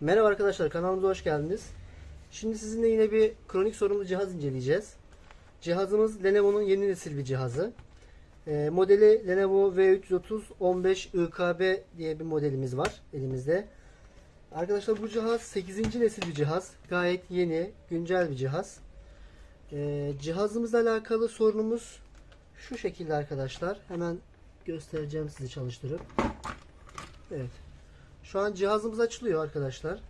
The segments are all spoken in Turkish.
Merhaba arkadaşlar kanalımıza hoş geldiniz. Şimdi sizinle yine bir kronik sorunlu cihaz inceleyeceğiz. Cihazımız Lenovo'nun yeni nesil bir cihazı. Ee, modeli Lenovo V330 15 IKB diye bir modelimiz var elimizde. Arkadaşlar bu cihaz 8. nesil bir cihaz. Gayet yeni, güncel bir cihaz. Ee, cihazımızla alakalı sorunumuz şu şekilde arkadaşlar. Hemen göstereceğim sizi çalıştırıp. Evet. Şu an cihazımız açılıyor arkadaşlar.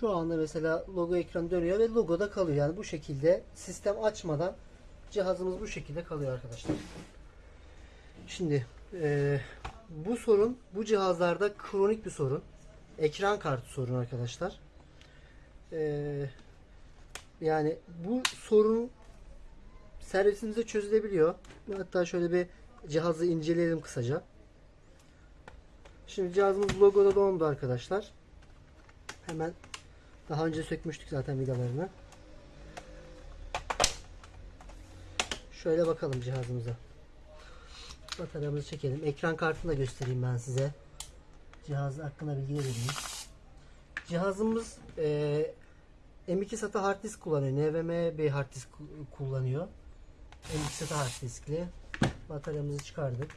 Şu anda mesela logo ekran dönüyor ve logo da kalıyor. Yani bu şekilde sistem açmadan cihazımız bu şekilde kalıyor arkadaşlar. Şimdi eee, bu sorun bu cihazlarda kronik bir sorun. Ekran kartı sorunu arkadaşlar. Eee, yani bu sorun servisimizde çözülebiliyor. Hatta şöyle bir cihazı inceleyelim kısaca. Şimdi cihazımız logoda dondu arkadaşlar. Hemen daha önce sökmüştük zaten vidalarını. Şöyle bakalım cihazımıza. Bataryamızı çekelim. Ekran kartını da göstereyim ben size. Cihaz hakkında bilgi vereyim. Cihazımız eee M2 SATA hard disk kullanıyor. NVMe bir hard disk ku- kullanıyor. M2 SATA hard diskli. Bataryamızı çıkardık.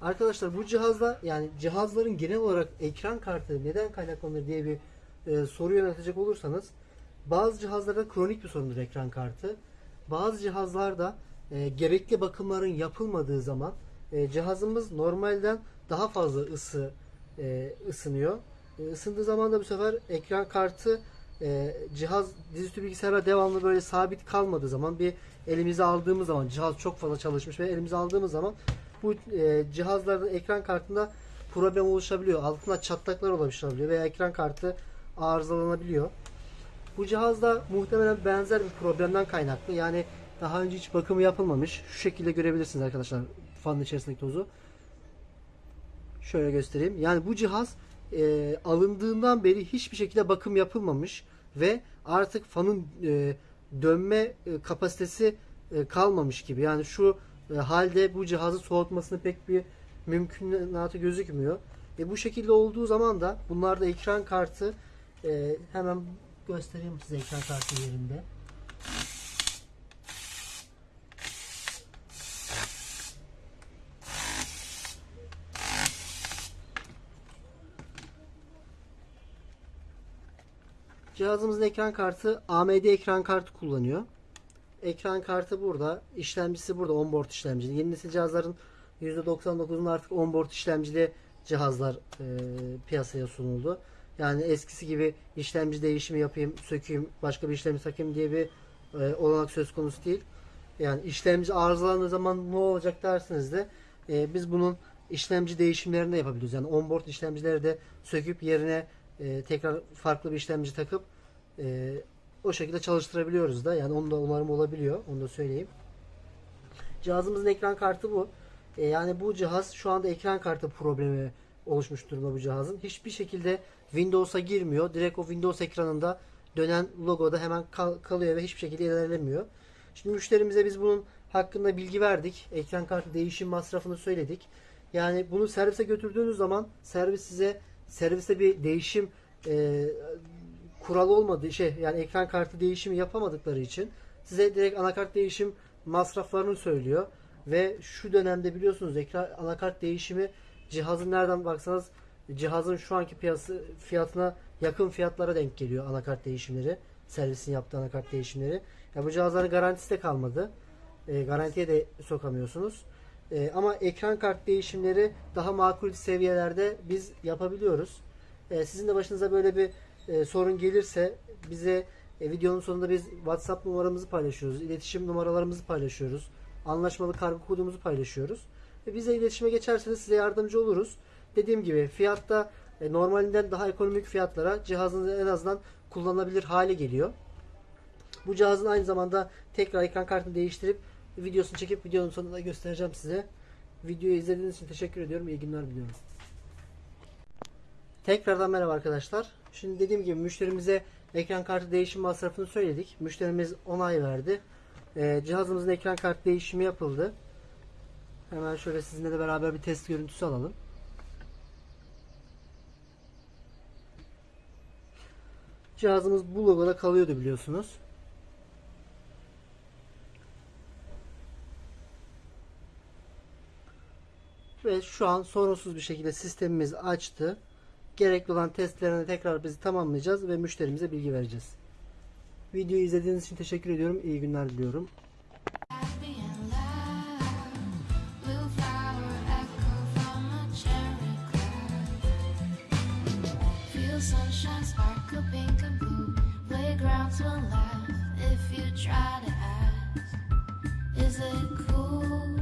Arkadaşlar bu cihazda yani cihazların genel olarak ekran kartı neden kaynaklanır diye bir e, soru yöneltecek olursanız bazı cihazlarda kronik bir sorundur ekran kartı. Bazı cihazlarda e, gerekli bakımların yapılmadığı zaman e, cihazımız normalden daha fazla ısı e, ısınıyor. E, ısındığı zaman da bu sefer ekran kartı e, cihaz dizüstü bilgisayara devamlı böyle sabit kalmadığı zaman bir elimize aldığımız zaman cihaz çok fazla çalışmış ve elimize aldığımız zaman bu e, cihazlarda ekran kartında problem oluşabiliyor. Altında çatlaklar oluşabiliyor veya ekran kartı arızalanabiliyor. Bu cihazda muhtemelen benzer bir problemden kaynaklı. Yani daha önce hiç bakımı yapılmamış. Şu şekilde görebilirsiniz arkadaşlar fanın içerisindeki tozu. Şöyle göstereyim. Yani bu cihaz e, alındığından beri hiçbir şekilde bakım yapılmamış ve artık fanın e, dönme e, kapasitesi e, kalmamış gibi. Yani şu e, halde bu cihazı soğutmasını pek bir mümkünatı gözükmüyor. E, bu şekilde olduğu zaman da bunlarda ekran kartı e, hemen göstereyim size ekran kartı yerinde. Cihazımızın ekran kartı AMD ekran kartı kullanıyor. Ekran kartı burada, işlemcisi burada onboard işlemci. Yeni nesil cihazların %99'un artık onboard işlemcili cihazlar e, piyasaya sunuldu. Yani eskisi gibi işlemci değişimi yapayım, sökeyim, başka bir işlemci takayım diye bir e, olanak söz konusu değil. Yani işlemci arızalandığı zaman ne olacak dersiniz de e, biz bunun işlemci değişimlerini de yapabiliyoruz. Yani onboard işlemcileri de söküp yerine e, tekrar farklı bir işlemci takıp e, o şekilde çalıştırabiliyoruz da. Yani onun da onarım olabiliyor. Onu da söyleyeyim. Cihazımızın ekran kartı bu. E, yani bu cihaz şu anda ekran kartı problemi oluşmuş durumda bu cihazın. Hiçbir şekilde Windows'a girmiyor. Direkt o Windows ekranında dönen logoda hemen kal- kalıyor ve hiçbir şekilde ilerlemiyor. Şimdi müşterimize biz bunun hakkında bilgi verdik. Ekran kartı değişim masrafını söyledik. Yani bunu servise götürdüğünüz zaman servis size serviste bir değişim e, kuralı olmadığı şey yani ekran kartı değişimi yapamadıkları için size direkt anakart değişim masraflarını söylüyor ve şu dönemde biliyorsunuz ekran anakart değişimi cihazın nereden baksanız cihazın şu anki piyası fiyatına yakın fiyatlara denk geliyor anakart değişimleri servisin yaptığı anakart değişimleri. Ya bu cihazların garantisi de kalmadı. E, garantiye de sokamıyorsunuz. E, ama ekran kart değişimleri daha makul seviyelerde biz yapabiliyoruz. E, sizin de başınıza böyle bir e, sorun gelirse bize e, videonun sonunda biz WhatsApp numaramızı paylaşıyoruz. iletişim numaralarımızı paylaşıyoruz. Anlaşmalı kargo kodumuzu paylaşıyoruz. Ve bize iletişime geçerseniz size yardımcı oluruz. Dediğim gibi fiyatta e, normalinden daha ekonomik fiyatlara cihazınız en azından kullanılabilir hale geliyor. Bu cihazın aynı zamanda tekrar ekran kartını değiştirip videosunu çekip videonun sonunda göstereceğim size. Videoyu izlediğiniz için teşekkür ediyorum. İyi günler diliyorum. Tekrardan merhaba arkadaşlar. Şimdi dediğim gibi müşterimize ekran kartı değişim masrafını söyledik. Müşterimiz onay verdi. Ee, cihazımızın ekran kartı değişimi yapıldı. Hemen şöyle sizinle de beraber bir test görüntüsü alalım. Cihazımız bu logoda kalıyordu biliyorsunuz. Ve şu an sorunsuz bir şekilde sistemimiz açtı. Gerekli olan testlerini tekrar biz tamamlayacağız ve müşterimize bilgi vereceğiz. Videoyu izlediğiniz için teşekkür ediyorum. İyi günler diliyorum. Try to ask. Is it cool?